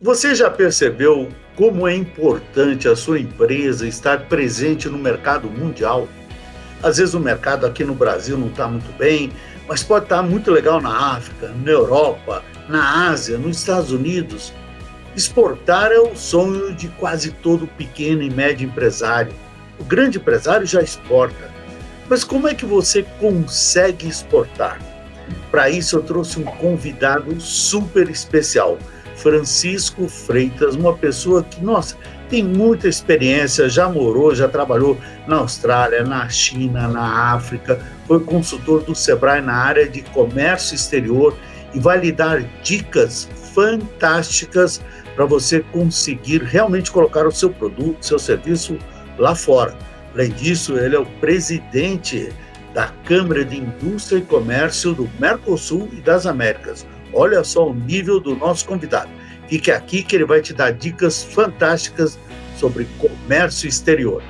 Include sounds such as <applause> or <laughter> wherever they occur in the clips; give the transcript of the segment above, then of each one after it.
Você já percebeu como é importante a sua empresa estar presente no mercado mundial? Às vezes o mercado aqui no Brasil não está muito bem, mas pode estar tá muito legal na África, na Europa, na Ásia, nos Estados Unidos. Exportar é o sonho de quase todo pequeno e médio empresário. O grande empresário já exporta. Mas como é que você consegue exportar? Para isso eu trouxe um convidado super especial Francisco Freitas, uma pessoa que, nossa, tem muita experiência, já morou, já trabalhou na Austrália, na China, na África, foi consultor do Sebrae na área de comércio exterior e vai lhe dar dicas fantásticas para você conseguir realmente colocar o seu produto, seu serviço lá fora. Além disso, ele é o presidente da Câmara de Indústria e Comércio do Mercosul e das Américas. Olha só o nível do nosso convidado. Fique aqui que ele vai te dar dicas fantásticas sobre comércio exterior.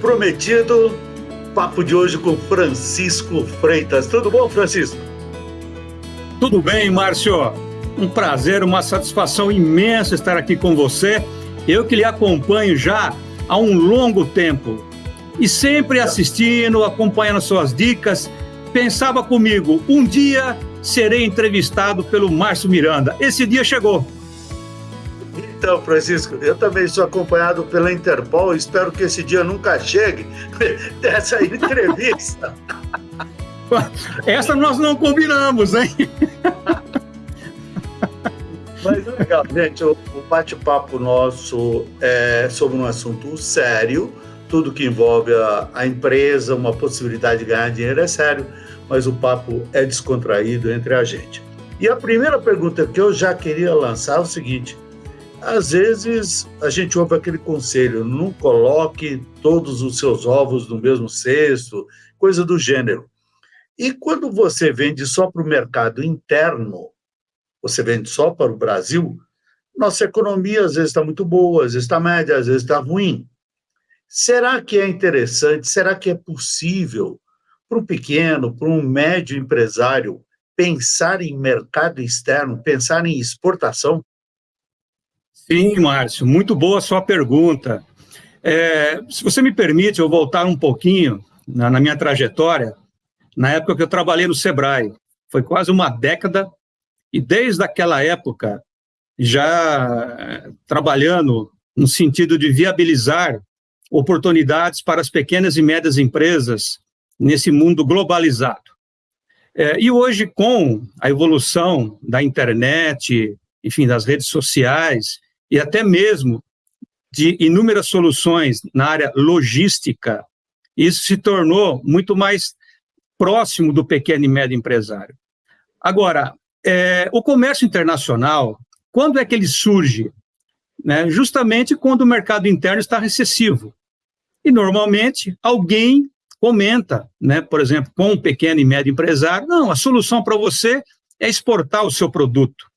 Prometido, papo de hoje com Francisco Freitas. Tudo bom, Francisco? Tudo bem, Márcio. Um prazer, uma satisfação imensa estar aqui com você. Eu que lhe acompanho já há um longo tempo e sempre assistindo, acompanhando suas dicas. Pensava comigo, um dia serei entrevistado pelo Márcio Miranda. Esse dia chegou. Então, Francisco, eu também sou acompanhado pela Interpol, espero que esse dia nunca chegue <laughs> dessa entrevista. <laughs> Essa nós não combinamos, hein? Mas é legal, gente, o, bate-papo nosso é sobre um assunto sério, tudo que envolve a, a empresa, uma possibilidade de ganhar dinheiro é sério, mas o papo é descontraído entre a gente. E a primeira pergunta que eu já queria lançar é o seguinte: às vezes a gente ouve aquele conselho: não coloque todos os seus ovos no mesmo cesto, coisa do gênero. E quando você vende só para o mercado interno, você vende só para o Brasil, nossa economia às vezes está muito boa, às vezes está média, às vezes está ruim. Será que é interessante, será que é possível para um pequeno, para um médio empresário pensar em mercado externo, pensar em exportação? Sim, Márcio, muito boa sua pergunta. É, se você me permite, eu voltar um pouquinho na, na, minha trajetória, na época que eu trabalhei no Sebrae. Foi quase uma década, e desde aquela época, já é, trabalhando no sentido de viabilizar oportunidades para as pequenas e médias empresas nesse mundo globalizado. É, e hoje, com a evolução da internet, enfim, das redes sociais, e até mesmo de inúmeras soluções na área logística, isso se tornou muito mais próximo do pequeno e médio empresário. Agora, é, o comércio internacional, quando é que ele surge? Né? Justamente quando o mercado interno está recessivo. E, normalmente, alguém comenta, né, por exemplo, com um pequeno e médio empresário, não, a solução para você é exportar o seu produto.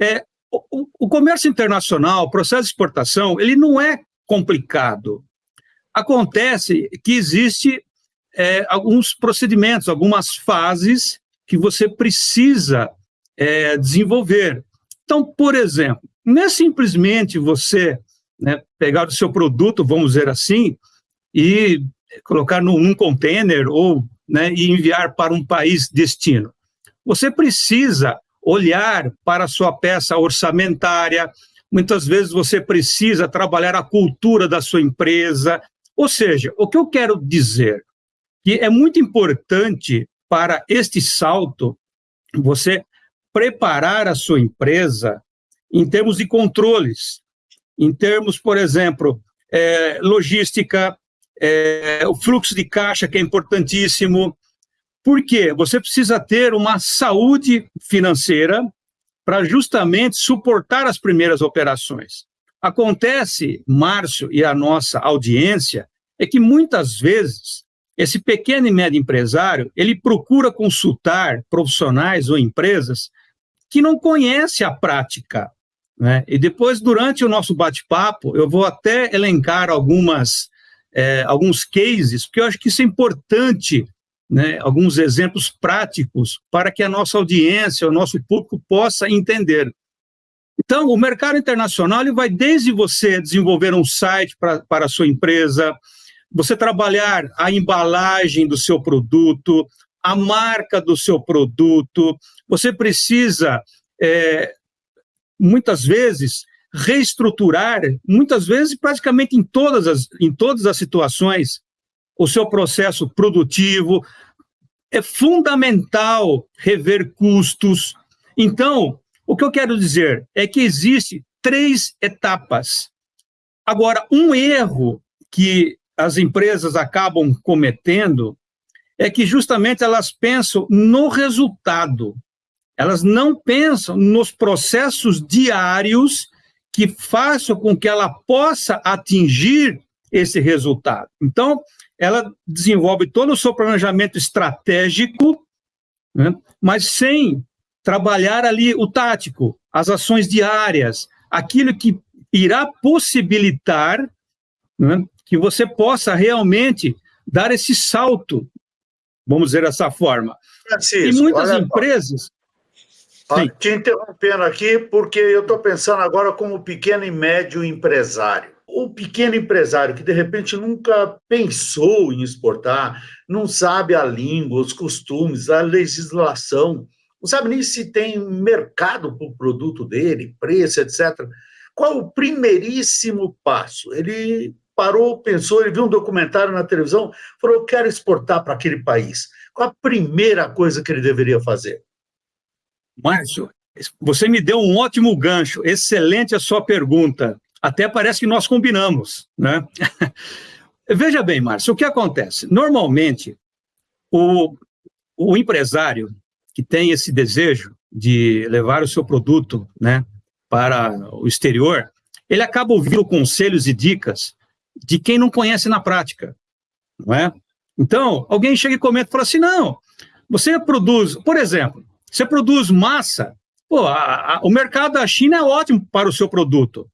É, o, o comércio internacional, o processo de exportação, ele não é complicado. Acontece que existe é, alguns procedimentos, algumas fases que você precisa é, desenvolver. Então, por exemplo, não é simplesmente você né, pegar o seu produto, vamos dizer assim, e colocar num, num container ou né, e enviar para um país destino. Você precisa olhar para a sua peça orçamentária, muitas vezes você precisa trabalhar a cultura da sua empresa. Ou seja, o que eu quero dizer? Que é muito importante para este salto você preparar a sua empresa em termos de controles, em termos, por exemplo, é, logística, é, o fluxo de caixa, que é importantíssimo, por quê? Você precisa ter uma saúde financeira para justamente suportar as primeiras operações. Acontece, Márcio e a nossa audiência, é que muitas vezes esse pequeno e médio empresário, ele procura consultar profissionais ou empresas que não conhecem a prática. Né? E depois, durante o nosso bate-papo, eu vou até elencar algumas, é, alguns cases, porque eu acho que isso é importante, né? alguns exemplos práticos, para que a nossa audiência, o nosso público possa entender. Então, o mercado internacional ele vai desde você desenvolver um site pra, para a sua empresa, você trabalhar a embalagem do seu produto, a marca do seu produto, você precisa, é, muitas vezes, reestruturar, muitas vezes, praticamente em todas, as, em todas as situações, o seu processo produtivo. É fundamental rever custos. Então, o que eu quero dizer é que existe três etapas. Agora, um erro que as empresas acabam cometendo é que justamente elas pensam no resultado. Elas não pensam nos processos diários que façam com que ela possa atingir esse resultado. Então, ela desenvolve todo o seu planejamento estratégico, né, mas sem trabalhar ali o tático, as ações diárias, aquilo que irá possibilitar né, que você possa realmente dar esse salto, vamos dizer dessa forma. Francisco, e muitas empresas. Sim. Te interrompendo aqui, porque eu estou pensando agora como pequeno e médio empresário. O pequeno empresário que de repente nunca pensou em exportar, não sabe a língua, os costumes, a legislação, não sabe nem se tem mercado para o produto dele, preço, etc. Qual o primeiríssimo passo? Ele parou, pensou, ele viu um documentário na televisão, falou: eu quero exportar para aquele país. Qual a primeira coisa que ele deveria fazer? Márcio, você me deu um ótimo gancho, excelente a sua pergunta. Até parece que nós combinamos, né? <laughs> Veja bem, Márcio, o que acontece? Normalmente, o, o empresário, que tem esse desejo de levar o seu produto né, para o exterior, ele acaba ouvindo conselhos e dicas de quem não conhece na prática, não é? Então, alguém chega e comenta e fala assim, não, você produz, por exemplo, você produz massa, pô, a, a, o mercado da China é ótimo para o seu produto,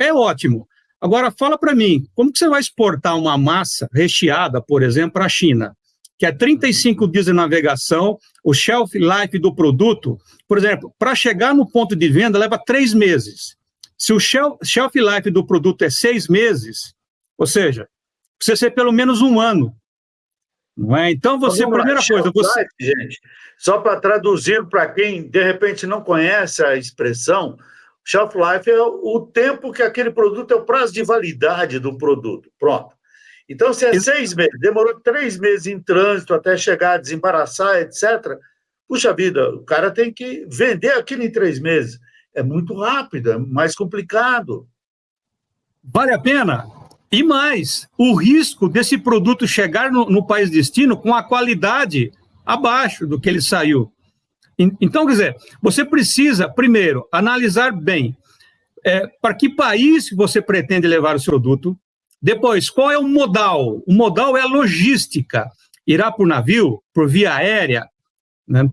é ótimo. Agora, fala para mim, como que você vai exportar uma massa recheada, por exemplo, para a China? que é 35 dias de navegação, o shelf life do produto, por exemplo, para chegar no ponto de venda leva três meses. Se o shelf, shelf life do produto é seis meses, ou seja, precisa ser pelo menos um ano. Não é? Então, você, Vamos primeira lá, coisa... Você... Life, gente, só para traduzir para quem, de repente, não conhece a expressão, shelf life é o tempo que aquele produto, é o prazo de validade do produto. Pronto. Então, se é seis meses, demorou três meses em trânsito até chegar desembaraçar, etc. Puxa vida, o cara tem que vender aquilo em três meses. É muito rápido, é mais complicado. Vale a pena? E mais, o risco desse produto chegar no, no país destino com a qualidade abaixo do que ele saiu. Então, quer dizer, você precisa, primeiro, analisar bem é, para que país você pretende levar o seu produto, depois, qual é o modal? O modal é a logística. Irá por navio, por via aérea, né?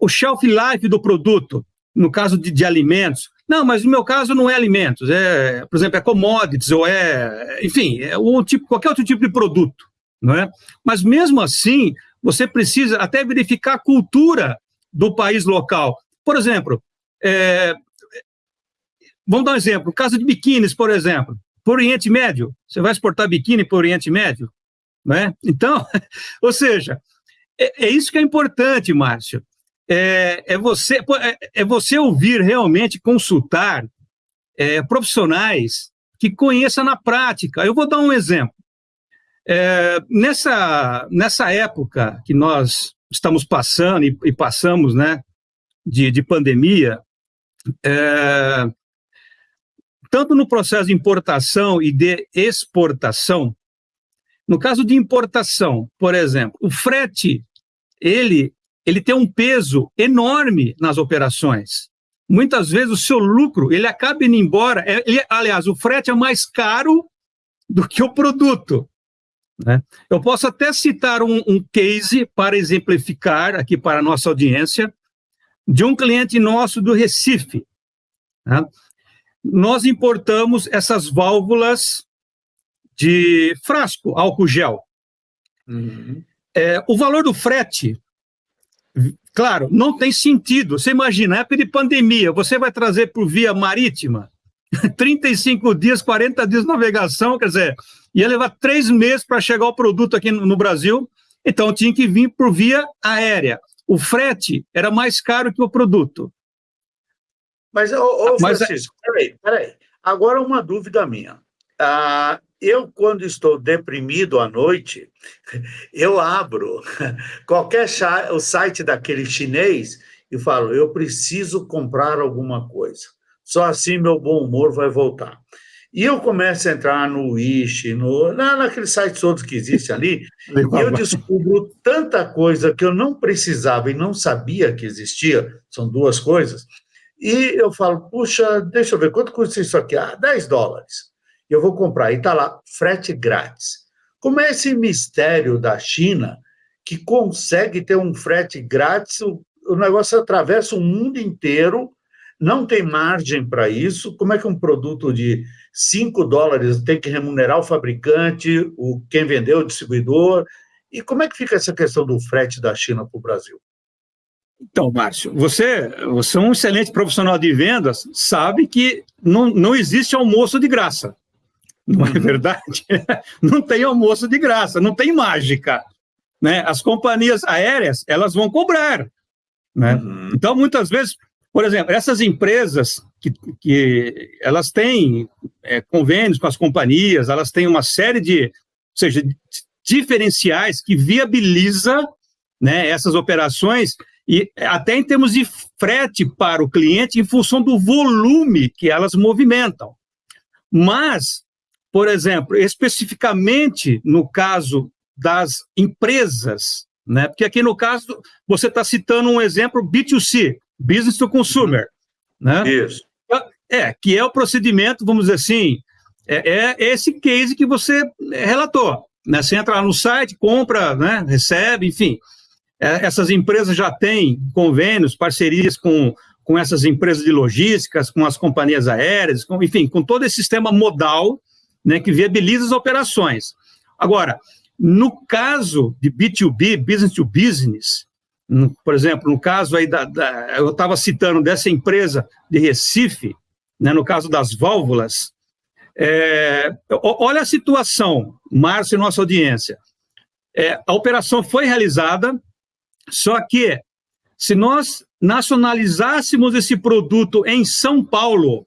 o shelf life do produto, no caso de, de, alimentos. Não, mas no meu caso não é alimentos, é, por exemplo, é commodities, ou é, enfim, é um tipo, qualquer outro tipo de produto, não é? Mas mesmo assim, você precisa até verificar a cultura do país local. Por exemplo, é, vamos dar um exemplo, caso de biquínis, por exemplo, o Oriente Médio. Você vai exportar biquíni para Oriente Médio? Né? Então, <laughs> ou seja, é, é, isso que é importante, Márcio. É, é, você, é, é você ouvir realmente, consultar é, profissionais que conheçam na prática. Eu vou dar um exemplo. É, nessa, nessa época que nós estamos passando e, e passamos né, de, de pandemia, é, tanto no processo de importação e de exportação. No caso de importação, por exemplo, o frete, ele, ele tem um peso enorme nas operações. Muitas vezes o seu lucro, ele acaba indo embora, é, ele, aliás, o frete é mais caro do que o produto. Né? Eu posso até citar um, um case para exemplificar aqui para a nossa audiência, de um cliente nosso do Recife. Né? Nós importamos essas válvulas de frasco, álcool gel. Uhum. É, o valor do frete, claro, não tem sentido. Você imagina, na época de pandemia, você vai trazer por via marítima, <laughs> 35 dias, 40 dias de navegação, quer dizer, ia levar três meses para chegar o produto aqui no, Brasil, então tinha que vir por via aérea. O frete era mais caro que o produto. Mas, ô, ô Mas, é Francisco, peraí, peraí. Agora uma dúvida minha. Ah, eu, quando estou deprimido à noite, <laughs> eu abro <laughs> qualquer o site daquele chinês e falo, eu preciso comprar alguma coisa. Só assim meu bom humor vai voltar. E eu começo a entrar no Wish, no, na, naqueles sites todos que existem ali, <laughs> e eu descubro tanta coisa que eu não precisava e não sabia que existia, são duas coisas, e eu falo, puxa, deixa eu ver, quanto custa isso aqui? Ah, 10 dólares. Eu vou comprar, e está lá, frete grátis. Como é esse mistério da China que consegue ter um frete grátis, o, o negócio atravessa o mundo inteiro, não tem margem para isso. Como é que um produto de 5 dólares tem que remunerar o fabricante, o quem vendeu, o distribuidor? E como é que fica essa questão do frete da China para o Brasil? Então, Márcio, você, você é um excelente profissional de vendas, sabe que não, não existe almoço de graça. Não é uhum. verdade? <laughs> Não tem almoço de graça, não tem mágica. Né? As companhias aéreas, elas vão cobrar. Né? Uhum. Então, muitas vezes, por exemplo, essas empresas que, que elas têm é, convênios com as companhias, elas têm uma série de, ou seja, diferenciais que viabiliza né, essas operações e até em termos de frete para o cliente em função do volume que elas movimentam. Mas, por exemplo, especificamente no caso das empresas, né? Porque aqui no caso você está citando um exemplo B2C, Business to Consumer, né? Isso. É, que é o procedimento, vamos dizer assim, é, é esse case que você relatou. Né? Você entra lá no site, compra, né? recebe, enfim. É, essas empresas já têm convênios, parcerias com, com essas empresas de logísticas, com as companhias aéreas, com, enfim, com todo esse sistema modal né, que viabiliza as operações. Agora, no caso de B2B, business to business, por exemplo, no caso aí da, da eu estava citando dessa empresa de Recife, né, no caso das válvulas, é, olha a situação, Márcio e nossa audiência. É, a operação foi realizada, só que se nós nacionalizássemos esse produto em São Paulo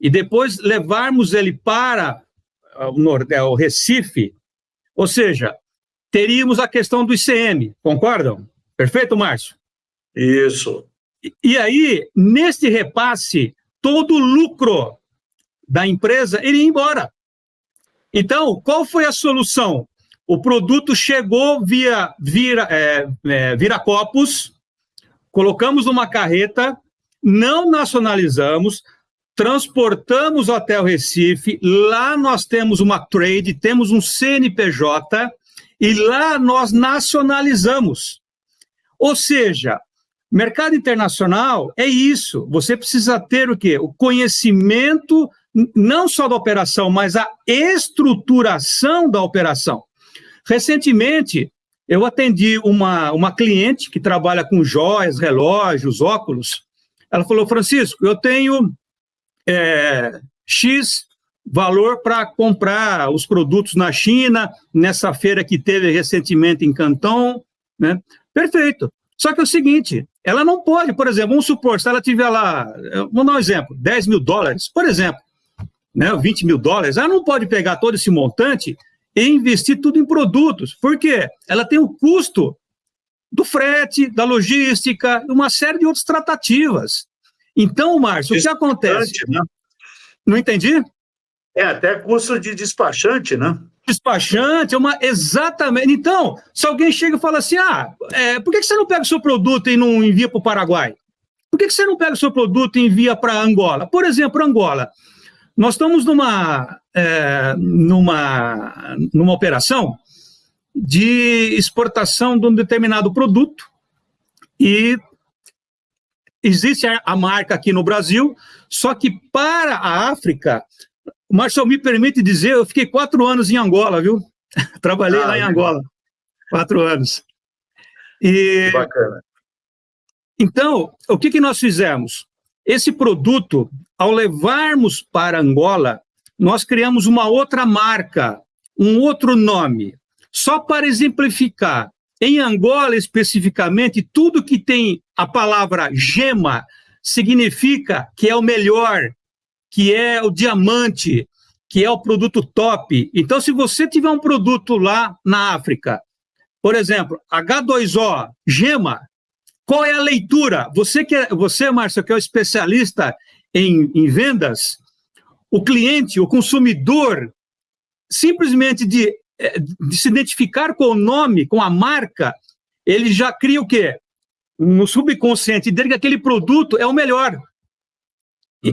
e depois levarmos ele para o, Nordeste, o Recife, ou seja, teríamos a questão do ICM, concordam? Perfeito, Márcio? Isso. E, e aí, neste repasse, todo o lucro da empresa iria embora. Então, qual foi a solução? O produto chegou via vira, é, é, Viracopos, colocamos numa carreta, não nacionalizamos, transportamos até o Recife, lá nós temos uma trade, temos um CNPJ, e lá nós nacionalizamos. Ou seja, mercado internacional é isso. Você precisa ter o quê? O conhecimento não só da operação, mas a estruturação da operação. Recentemente, eu atendi uma, uma cliente que trabalha com joias, relógios, óculos. Ela falou, Francisco, eu tenho é, X valor para comprar os produtos na China, nessa feira que teve recentemente em Canton, né? Perfeito. Só que é o seguinte, ela não pode, por exemplo, vamos supor, se ela tiver lá, vamos dar um exemplo, 10 mil dólares, por exemplo, né, 20 mil dólares, ela não pode pegar todo esse montante e investir tudo em produtos. Por quê? Ela tem o custo do frete, da logística, uma série de outras tratativas. Então, Márcio, o que acontece? Né? Não entendi? É até custo de despachante, né? Despachante, é uma exatamente. Então, se alguém chega e fala assim: ah, é, por que você não pega o seu produto e não envia para o Paraguai? Por que você não pega o seu produto e envia para Angola? Por exemplo, Angola. Nós estamos numa, é, numa, numa operação de exportação de um determinado produto e existe a marca aqui no Brasil, só que para a África, o Marcelo me permite dizer, eu fiquei quatro anos em Angola, viu? <laughs> Trabalhei ah, lá em Angola, quatro anos. E, bacana. Então, o que, que nós fizemos? Esse produto, ao levarmos para Angola, nós criamos uma outra marca, um outro nome. Só para exemplificar, em Angola especificamente, tudo que tem a palavra gema significa que é o melhor, que é o diamante, que é o produto top. Então, se você tiver um produto lá na África, por exemplo, H2O, gema, qual é a leitura? Você, que é, você Márcio, que é o especialista em, em vendas, o cliente, o consumidor, simplesmente de, eh, de se identificar com o nome, com a marca, ele já cria o quê? No subconsciente dele que aquele produto é o melhor.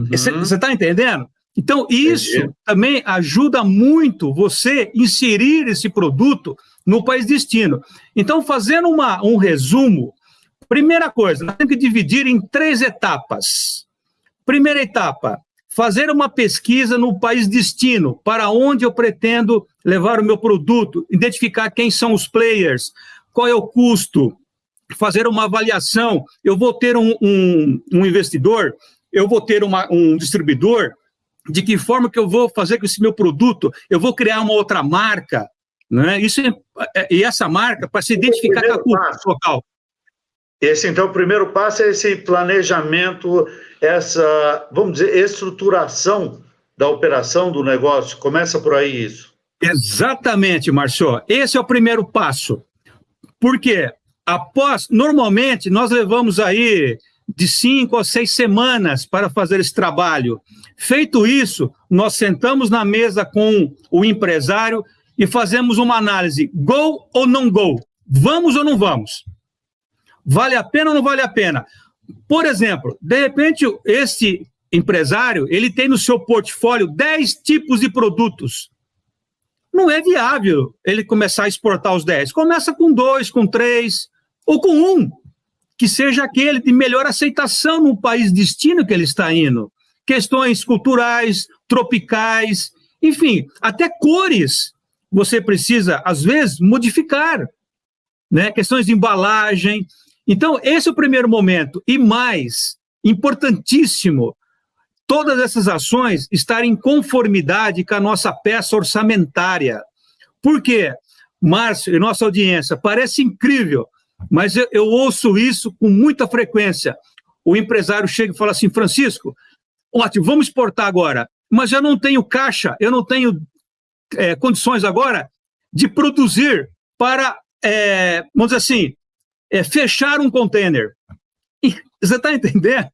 Você uhum. está entendendo? Então, isso Entendi. também ajuda muito você inserir esse produto no país destino. Então, fazendo uma, um resumo, primeira coisa, nós temos que dividir em três etapas. Primeira etapa, fazer uma pesquisa no país destino, para onde eu pretendo levar o meu produto, identificar quem são os players, qual é o custo, fazer uma avaliação. Eu vou ter um, um, um investidor, eu vou ter uma, um distribuidor, de que forma que eu vou fazer com esse meu produto, eu vou criar uma outra marca, né? Isso é, é e essa marca para se identificar com a cultura local. Esse então o primeiro passo é esse planejamento, essa, vamos dizer, estruturação da operação do negócio. Começa por aí isso. Exatamente, Marcio. Esse é o primeiro passo. Porque após, normalmente nós levamos aí de cinco a seis semanas para fazer esse trabalho. Feito isso, nós sentamos na mesa com o empresário e fazemos uma análise: go ou não go? Vamos ou não vamos? Vale a pena ou não vale a pena? Por exemplo, de repente, esse empresário ele tem no seu portfólio 10 tipos de produtos. Não é viável ele começar a exportar os 10. Começa com dois, com três, ou com um, que seja aquele de melhor aceitação no país destino que ele está indo questões culturais, tropicais, enfim, até cores você precisa, às vezes, modificar, né? questões de embalagem. Então, esse é o primeiro momento. E mais, importantíssimo, todas essas ações estarem em conformidade com a nossa peça orçamentária. Por quê? Márcio e nossa audiência, parece incrível, mas eu, eu ouço isso com muita frequência. O empresário chega e fala assim, Francisco, Ótimo, vamos exportar agora. Mas eu não tenho caixa, eu não tenho é, condições agora de produzir para, é, vamos dizer assim, é, fechar um container. <laughs> você está entendendo?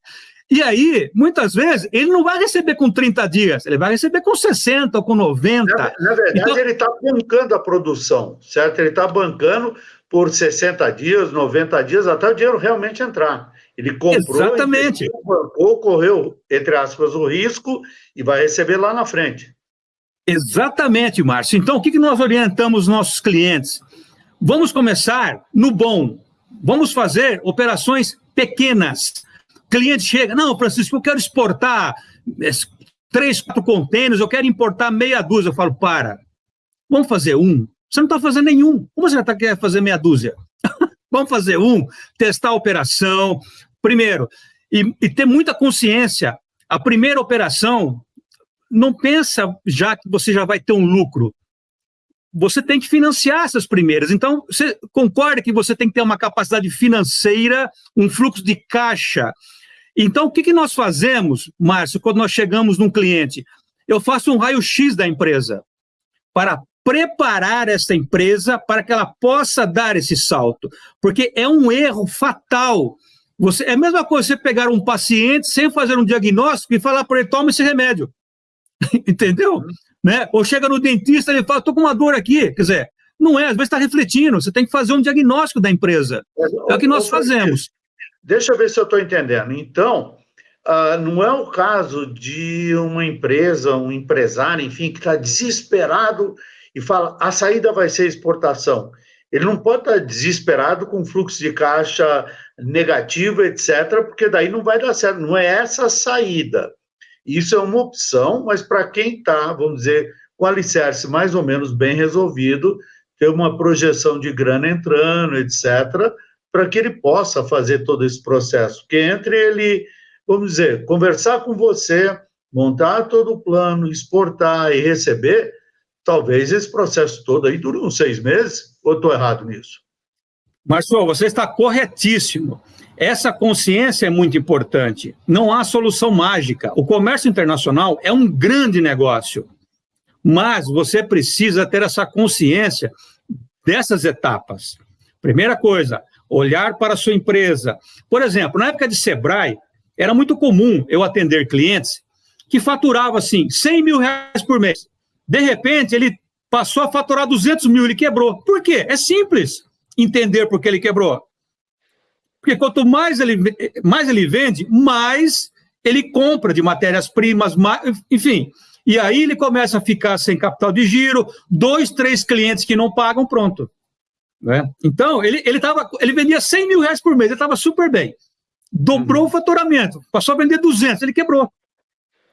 E aí, muitas vezes, ele não vai receber com 30 dias, ele vai receber com 60 ou com 90. Na, na verdade, então... ele está bancando a produção, certo? Ele está bancando por 60 dias, 90 dias, até o dinheiro realmente entrar. Ele comprou, Exatamente. bancou, correu, entre aspas, o risco e vai receber lá na frente. Exatamente, Márcio. Então, o que nós orientamos nossos clientes? Vamos começar no bom. Vamos fazer operações pequenas. O cliente chega, não, Francisco, eu quero exportar três, quatro contêineres, eu quero importar meia dúzia. Eu falo, para, vamos fazer um. Você não está fazendo nenhum. Como você está querendo fazer meia dúzia? <laughs> vamos fazer um, testar a operação, Primeiro, e, e ter muita consciência, a primeira operação, não pensa já que você já vai ter um lucro. Você tem que financiar essas primeiras. Então, você concorda que você tem que ter uma capacidade financeira, um fluxo de caixa. Então, o que, que nós fazemos, Márcio, quando nós chegamos num cliente? Eu faço um raio-x da empresa para preparar essa empresa para que ela possa dar esse salto. Porque é um erro fatal você, é a mesma coisa você pegar um paciente sem fazer um diagnóstico e falar para ele, toma esse remédio. <laughs> Entendeu? Uhum. Né? Ou chega no dentista e ele fala, estou com uma dor aqui. Quer dizer, não é, às vezes está refletindo, você tem que fazer um diagnóstico da empresa. É, é o que nós fazemos. Deixa eu ver se eu estou entendendo. Então, uh, não é o caso de uma empresa, um empresário, enfim, que está desesperado e fala, a saída vai ser exportação. Ele não pode estar desesperado com fluxo de caixa negativo, etc., porque daí não vai dar certo. Não é essa a saída. Isso é uma opção, mas para quem está, vamos dizer, com alicerce mais ou menos bem resolvido, ter uma projeção de grana entrando, etc., para que ele possa fazer todo esse processo. Que entre ele, vamos dizer, conversar com você, montar todo o plano, exportar e receber, talvez esse processo todo aí dure uns seis meses, ou estou errado nisso? Marcelo, você está corretíssimo. Essa consciência é muito importante. Não há solução mágica. O comércio internacional é um grande negócio, mas você precisa ter essa consciência dessas etapas. Primeira coisa, olhar para a sua empresa. Por exemplo, na época de Sebrae, era muito comum eu atender clientes que faturavam assim 100 mil reais por mês. De repente, ele passou a faturar 200 mil, ele quebrou. Por quê? É simples entender por que ele quebrou. Porque quanto mais ele, mais ele vende, mais ele compra de matérias-primas, enfim. E aí ele começa a ficar sem capital de giro, dois, três clientes que não pagam, pronto. Né? Então, ele, ele, tava, ele vendia 100 mil reais por mês, ele estava super bem. Dobrou uhum. o faturamento, passou a vender 200, ele quebrou.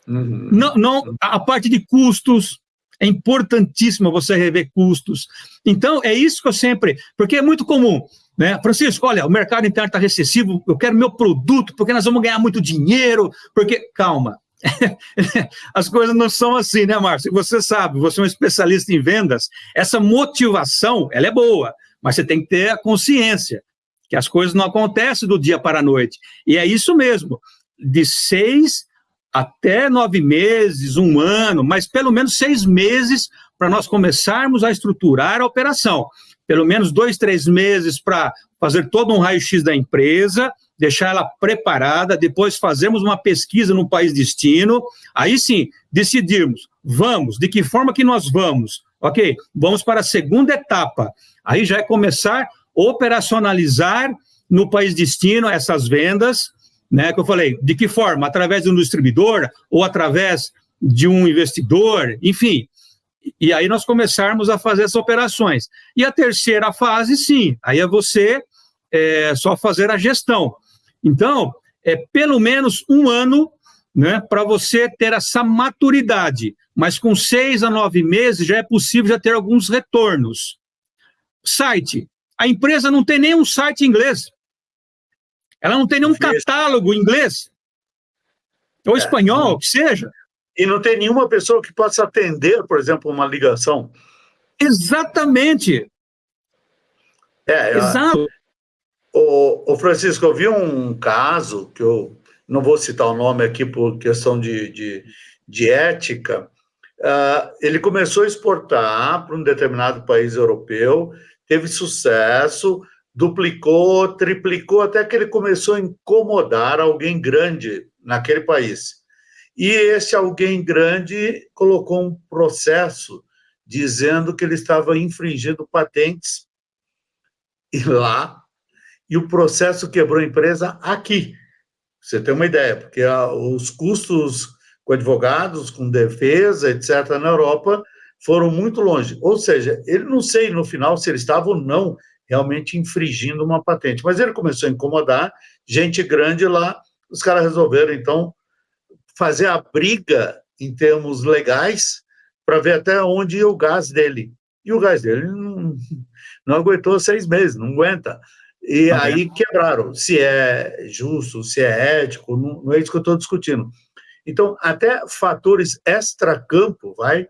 Uhum. Não, não, a parte de custos, é importantíssimo você rever custos. Então, é isso que eu sempre. Porque é muito comum. Né? Francisco, olha, o mercado interno está recessivo, eu quero meu produto, porque nós vamos ganhar muito dinheiro, porque. Calma. <laughs> As coisas não são assim, né, Márcio? Você sabe, você é um especialista em vendas, essa motivação, ela é boa, mas você tem que ter a consciência que as coisas não acontecem do dia para a noite. E é isso mesmo, de seis até nove meses, um ano, mas pelo menos seis meses para nós começarmos a estruturar a operação. Pelo menos dois, três meses para fazer todo um raio-x da empresa, deixar ela preparada, depois fazemos uma pesquisa no país destino, aí sim, decidirmos, vamos, de que forma que nós vamos? Ok, vamos para a segunda etapa, aí já é começar a operacionalizar no país destino essas vendas, né, que eu falei, de que forma? Através de um distribuidor ou através de um investidor, enfim. E aí nós começarmos a fazer essas operações. E a terceira fase, sim, aí é você é, só fazer a gestão. Então, é pelo menos um ano né, para você ter essa maturidade. Mas com seis a nove meses já é possível já ter alguns retornos. Site. A empresa não tem nenhum site em inglês. Ela não tem nenhum catálogo em inglês, ou é, espanhol, o que seja. E não tem nenhuma pessoa que possa atender, por exemplo, uma ligação. Exatamente. É, Exato. O, o Francisco, eu vi um caso, que eu não vou citar o nome aqui por questão de, de, de ética, uh, ele começou a exportar para um determinado país europeu, teve sucesso, duplicou, triplicou, até que ele começou a incomodar alguém grande naquele país. E esse alguém grande colocou um processo dizendo que ele estava infringindo patentes e lá, e o processo quebrou a empresa aqui. Você tem uma ideia, porque os custos com advogados, com defesa, etc., na Europa, foram muito longe. Ou seja, ele não sei no final se ele estava ou não realmente infringindo uma patente. Mas ele começou a incomodar, gente grande lá, os caras resolveram, então, fazer a briga em termos legais para ver até onde ia o gás dele. E o gás dele não, não aguentou seis meses, não aguenta. E ah, aí é? quebraram. Se é justo, se é ético, não, não é isso que eu estou discutindo. Então, até fatores extra-campo, vai,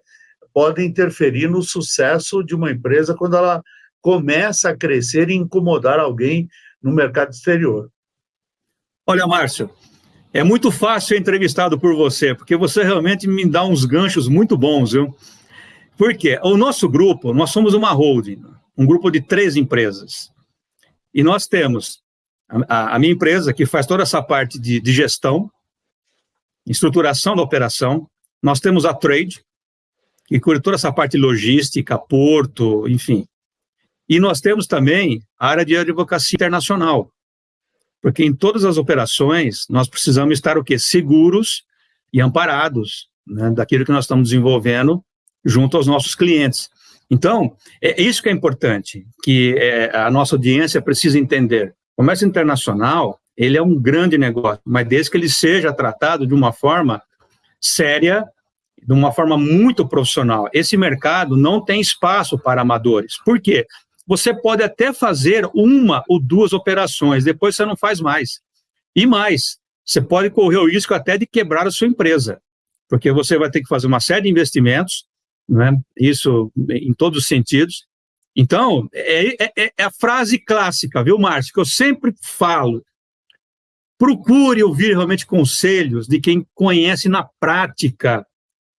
podem interferir no sucesso de uma empresa quando ela começa a crescer e incomodar alguém no mercado exterior. Olha, Márcio, é muito fácil ser entrevistado por você, porque você realmente me dá uns ganchos muito bons, viu? Por quê? O nosso grupo, nós somos uma holding, um grupo de três empresas. E nós temos a, a minha empresa, que faz toda essa parte de, de gestão, estruturação da operação. Nós temos a Trade, que cuida toda essa parte logística, porto, enfim. E nós temos também a área de advocacia internacional, porque em todas as operações nós precisamos estar o quê? Seguros e amparados né, daquilo que nós estamos desenvolvendo junto aos nossos clientes. Então, é isso que é importante, que é, a nossa audiência precisa entender. O comércio internacional, ele é um grande negócio, mas desde que ele seja tratado de uma forma séria, de uma forma muito profissional. Esse mercado não tem espaço para amadores. Por quê? Você pode até fazer uma ou duas operações, depois você não faz mais. E mais, você pode correr o risco até de quebrar a sua empresa, porque você vai ter que fazer uma série de investimentos, né? isso em todos os sentidos. Então, é, é, é a frase clássica, viu, Márcio, que eu sempre falo. Procure ouvir realmente conselhos de quem conhece na prática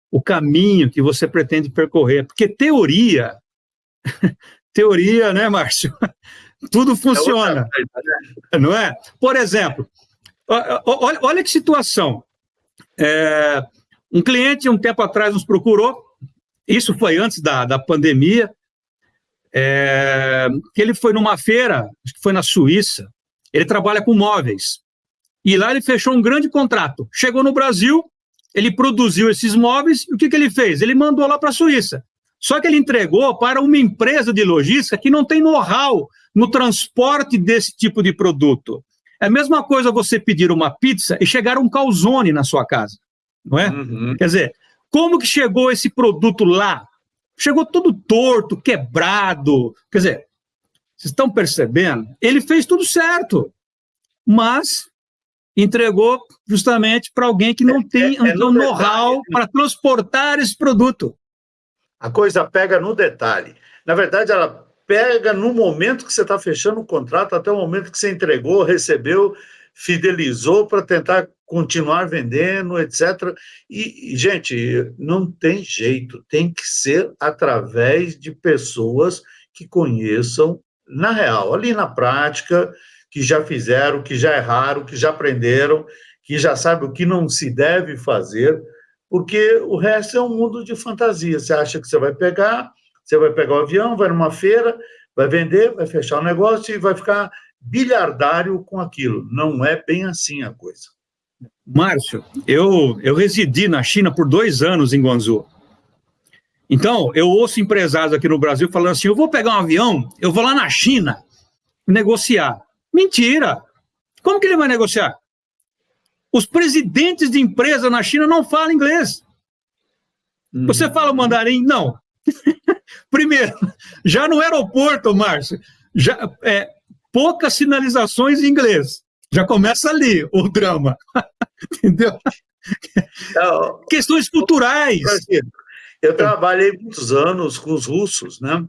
o caminho que você pretende percorrer, porque teoria, teoria, né, Márcio? <laughs> Tudo funciona, é não é? Por exemplo, olha, olha que situação. É, um cliente, um tempo atrás, nos procurou, isso foi antes da, da pandemia, é, que ele foi numa feira, acho que foi na Suíça, ele trabalha com móveis, e lá ele fechou um grande contrato. Chegou no Brasil, ele produziu esses móveis, e o que, que ele fez? Ele mandou lá para a Suíça. Só que ele entregou para uma empresa de logística que não tem know-how no transporte desse tipo de produto. É a mesma coisa você pedir uma pizza e chegar um calzone na sua casa, não é? Uhum. Quer dizer, como que chegou esse produto lá? Chegou todo torto, quebrado. Quer dizer, vocês estão percebendo? Ele fez tudo certo, mas entregou justamente para alguém que não é, tem é, é um know-how né? para transportar esse produto. A coisa pega no detalhe. Na verdade, ela pega no momento que você está fechando o contrato, até o momento que você entregou, recebeu, fidelizou para tentar continuar vendendo, etc. E, gente, não tem jeito, tem que ser através de pessoas que conheçam na real, ali na prática, que já fizeram, que já erraram, que já aprenderam, que já sabem o que não se deve fazer, porque o resto é um mundo de fantasia. Você acha que você vai pegar, você vai pegar o avião, vai numa feira, vai vender, vai fechar o negócio e vai ficar bilhardário com aquilo. Não é bem assim a coisa. Márcio, eu, eu residi na China por dois anos em Guangzhou. Então, eu ouço empresários aqui no Brasil falando assim, eu vou pegar um avião, eu vou lá na China negociar. Mentira! Como que ele vai negociar? Os presidentes de empresa na China não falam inglês. Uhum. Você fala mandarim? Não. <laughs> Primeiro, já no aeroporto, Márcio, já, é, poucas sinalizações em inglês. Já começa ali o drama. <laughs> Entendeu? Então, Questões culturais. Eu trabalhei muitos anos com os russos, né?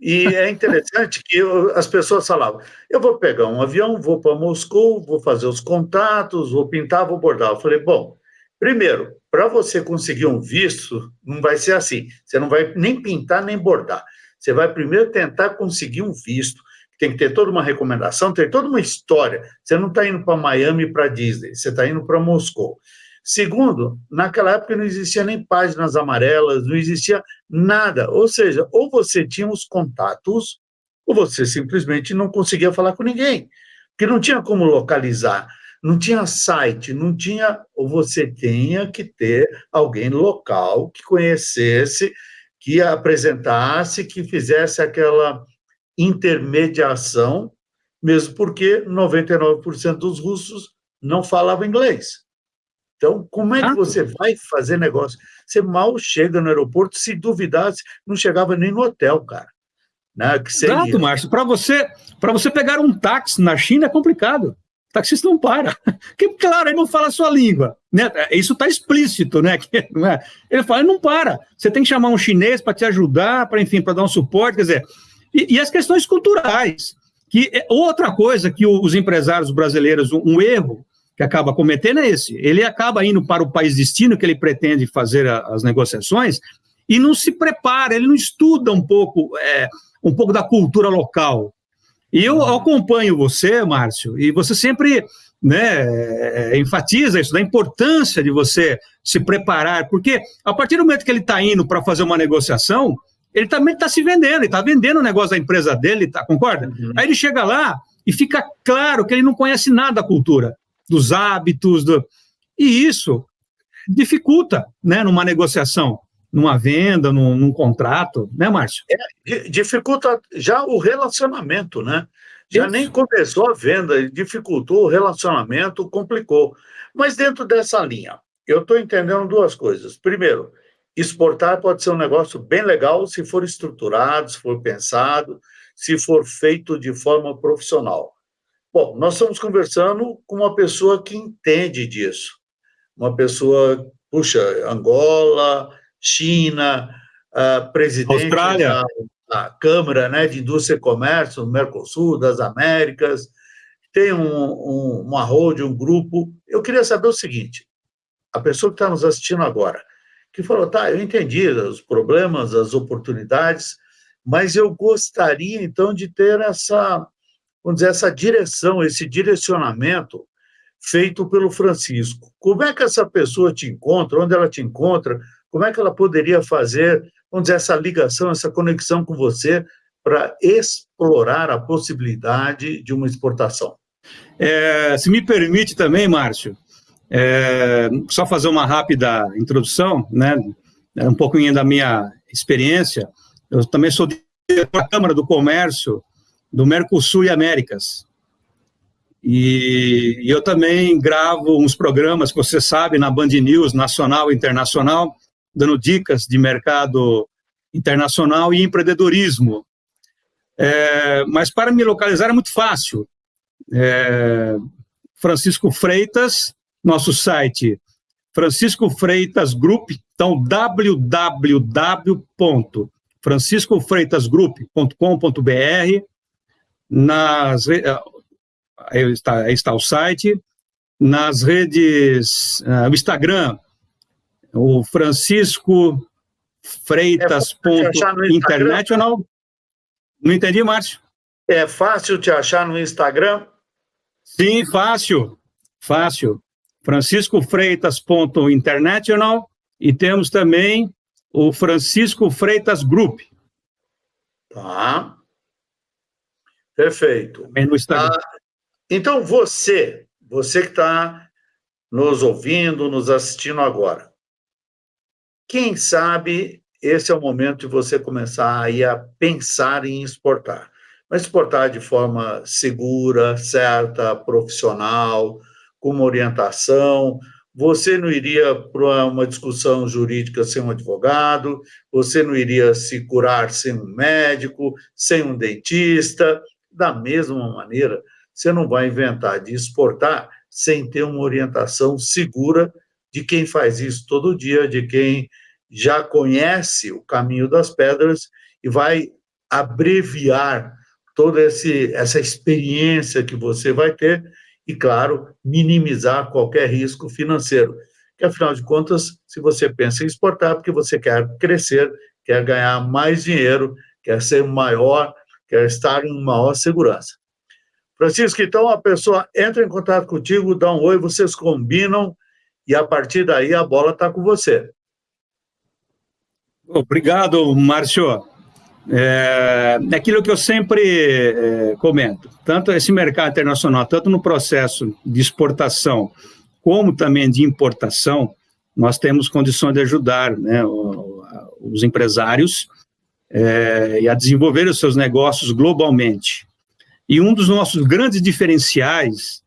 E é interessante que eu, as pessoas falavam: eu vou pegar um avião, vou para Moscou, vou fazer os contatos, vou pintar, vou bordar. Eu falei: bom, primeiro, para você conseguir um visto, não vai ser assim. Você não vai nem pintar nem bordar. Você vai primeiro tentar conseguir um visto. Tem que ter toda uma recomendação, tem toda uma história. Você não está indo para Miami para Disney, você está indo para Moscou. Segundo, naquela época não existia nem páginas amarelas, não existia nada. Ou seja, ou você tinha os contatos, ou você simplesmente não conseguia falar com ninguém, porque não tinha como localizar, não tinha site, não tinha. Ou você tinha que ter alguém local que conhecesse, que apresentasse, que fizesse aquela intermediação, mesmo porque 99% dos russos não falavam inglês. Então, como é que você vai fazer negócio? Você mal chega no aeroporto, se duvidasse, não chegava nem no hotel, cara. Né? Que seria... Exato, Márcio. Para você, você pegar um táxi na China é complicado. O taxista não para. <laughs> Porque, claro, ele não fala a sua língua. Né? Isso está explícito, né? <laughs> É? Ele fala, ele não para. Você tem que chamar um chinês para te ajudar, para, enfim, para dar um suporte. Quer dizer, e, e, as questões culturais. Que é outra coisa que os empresários brasileiros, um, um erro que acaba cometendo é esse. Ele acaba indo para o país destino que ele pretende fazer a, as negociações e não se prepara, ele não estuda um pouco, é, um pouco da cultura local. E eu acompanho você, Márcio, e você sempre né, é, enfatiza isso, da importância de você se preparar, porque a partir do momento que ele está indo para fazer uma negociação, ele também está se vendendo, ele está vendendo o negócio da empresa dele, tá, concorda? Uhum. Aí ele chega lá e fica claro que ele não conhece nada da cultura dos hábitos, do... e isso dificulta né, numa negociação. numa venda, num, num contrato, né, Márcio? É, dificulta já o relacionamento, né? Já Isso. nem começou a venda, dificultou o relacionamento, complicou. Mas dentro dessa linha, eu estou entendendo duas coisas. Primeiro, exportar pode ser um negócio bem legal se for estruturado, se for pensado, se for feito de forma profissional. Bom, nós estamos conversando com uma pessoa que entende disso. Uma pessoa, puxa, Angola, China, uh, presidente Austrália. Da, da, Câmara né, de Indústria e Comércio, do Mercosul, das Américas, tem um, um, uma road, um grupo. Eu queria saber o seguinte, a pessoa que está nos assistindo agora, que falou, tá, eu entendi os problemas, as oportunidades, mas eu gostaria, então, de ter essa, vamos dizer, essa direção, esse direcionamento feito pelo Francisco. Como é que essa pessoa te encontra, onde ela te encontra, como é que ela poderia fazer, vamos dizer, essa ligação, essa conexão com você para explorar a possibilidade de uma exportação? É, se me permite também, Márcio, é, só fazer uma rápida introdução, né, um pouquinho da minha experiência. Eu também sou diretor da Câmara do Comércio do Mercosul e Américas. E, e eu também gravo uns programas que você sabe na Band News nacional e internacional, dando dicas de mercado internacional e empreendedorismo. É, mas para me localizar é muito fácil. É, Francisco Freitas, nosso site Francisco Freitas Group, então www.franciscofreitasgroup.com.br, nas eh, aí está, aí está o site, nas redes, o Instagram, o Francisco Freitas é International. Não entendi, Márcio? É fácil te achar no Instagram? Sim, fácil, fácil. Francisco Freitas.international e temos também o Francisco Freitas Group. Tá. Perfeito. Também no Instagram. Ah, então, você, você que está nos ouvindo, nos assistindo agora, quem sabe esse é o momento de você começar aí a pensar em exportar. Mas exportar de forma segura, certa, profissional, com uma orientação, você não iria para uma discussão jurídica sem um advogado, você não iria se curar sem um médico, sem um dentista. Da mesma maneira, você não vai inventar de exportar sem ter uma orientação segura de quem faz isso todo dia, de quem já conhece o caminho das pedras e vai abreviar toda esse, essa experiência que você vai ter e, claro, minimizar qualquer risco financeiro. Que, afinal de contas, se você pensa em exportar, porque você quer crescer, quer ganhar mais dinheiro, quer ser maior, quer estar em maior segurança. Francisco, então a pessoa entra em contato contigo, dá um oi, vocês combinam e a partir daí a bola está com você. Obrigado, Márcio. É, é, aquilo que eu sempre é, comento, tanto esse mercado internacional, tanto no processo de exportação, como também de importação, nós temos condições de ajudar né, os empresários é, a desenvolver os seus negócios globalmente. E um dos nossos grandes diferenciais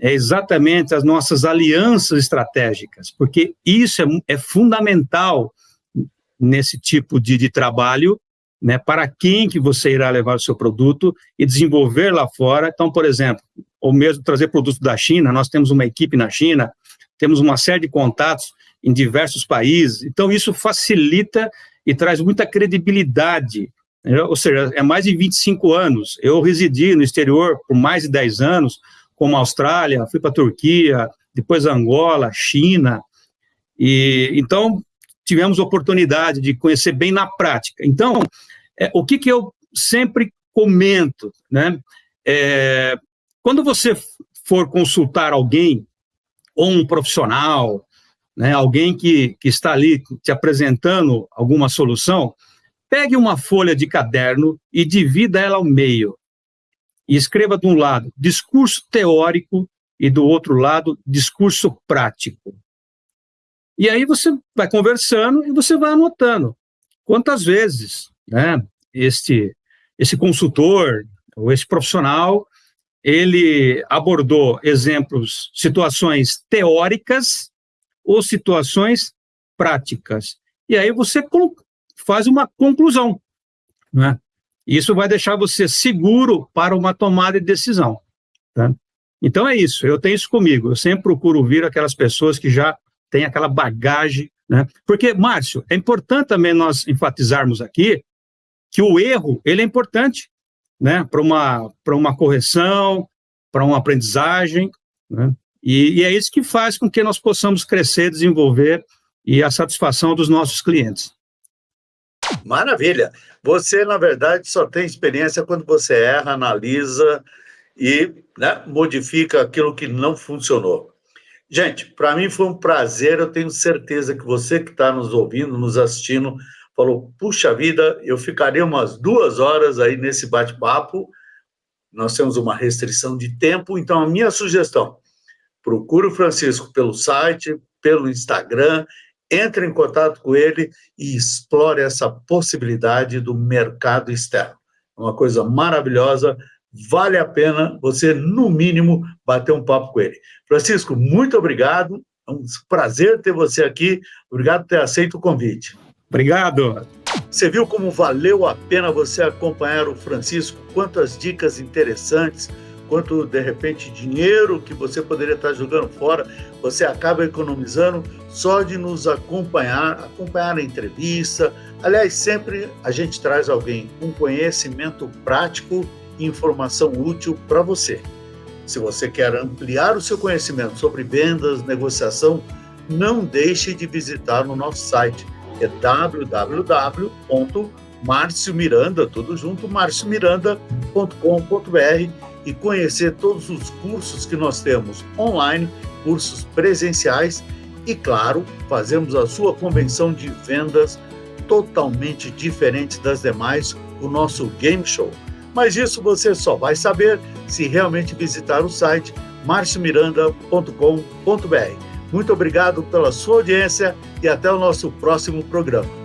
é exatamente as nossas alianças estratégicas, porque isso é, é fundamental nesse tipo de, de trabalho, né, para quem que você irá levar o seu produto e desenvolver lá fora. Então, por exemplo, ou mesmo trazer produtos da China, nós temos uma equipe na China, temos uma série de contatos em diversos países, então isso facilita e traz muita credibilidade, ou seja, é mais de 25 anos, eu residi no exterior por mais de 10 anos, como Austrália, fui para a Turquia, depois Angola, China, e então tivemos oportunidade de conhecer bem na prática. Então, é, o que, que eu sempre comento, né? É, quando você for consultar alguém, ou um profissional, né, alguém que, que está ali te apresentando alguma solução, pegue uma folha de caderno e divida ela ao meio. E escreva de um lado discurso teórico e do outro lado discurso prático. E aí você vai conversando e você vai anotando quantas vezes né, este, esse consultor ou esse profissional ele abordou exemplos, situações teóricas ou situações práticas. E aí você faz uma conclusão. Né? Isso vai deixar você seguro para uma tomada de decisão. Tá? Então é isso, eu tenho isso comigo. Eu sempre procuro ouvir aquelas pessoas que já têm aquela bagagem. Né? Porque, Márcio, é importante também nós enfatizarmos aqui que o erro ele é importante né, para uma, uma correção, para uma aprendizagem. Né? E, e é isso que faz com que nós possamos crescer, desenvolver e a satisfação dos nossos clientes. Maravilha. Você, na verdade, só tem experiência quando você erra, analisa e né, modifica aquilo que não funcionou. Gente, para mim foi um prazer. Eu tenho certeza que você que está nos ouvindo, nos assistindo, falou: puxa vida, eu ficaria umas duas horas aí nesse bate-papo. Nós temos uma restrição de tempo, então a minha sugestão: procure o Francisco pelo site, pelo Instagram, entre em contato com ele e explore essa possibilidade do mercado externo. É uma coisa maravilhosa, vale a pena você, no mínimo, bater um papo com ele. Francisco, muito obrigado, é um prazer ter você aqui, obrigado por ter aceito o convite. Obrigado. Você viu como valeu a pena você acompanhar o Francisco? Quantas dicas interessantes, quanto de repente dinheiro que você poderia estar jogando fora, você acaba economizando só de nos acompanhar, acompanhar a entrevista. Aliás, sempre a gente traz alguém com conhecimento prático e informação útil para você. Se você quer ampliar o seu conhecimento sobre vendas, negociação, não deixe de visitar o nosso site, é www.marciomiranda, tudo junto, marciomiranda.com.br e conhecer todos os cursos que nós temos online, cursos presenciais e, claro, fazemos a sua convenção de vendas totalmente diferente das demais, o nosso Game Show. Mas isso você só vai saber se realmente visitar o site marciomiranda.com.br. Muito obrigado pela sua audiência e até o nosso próximo programa.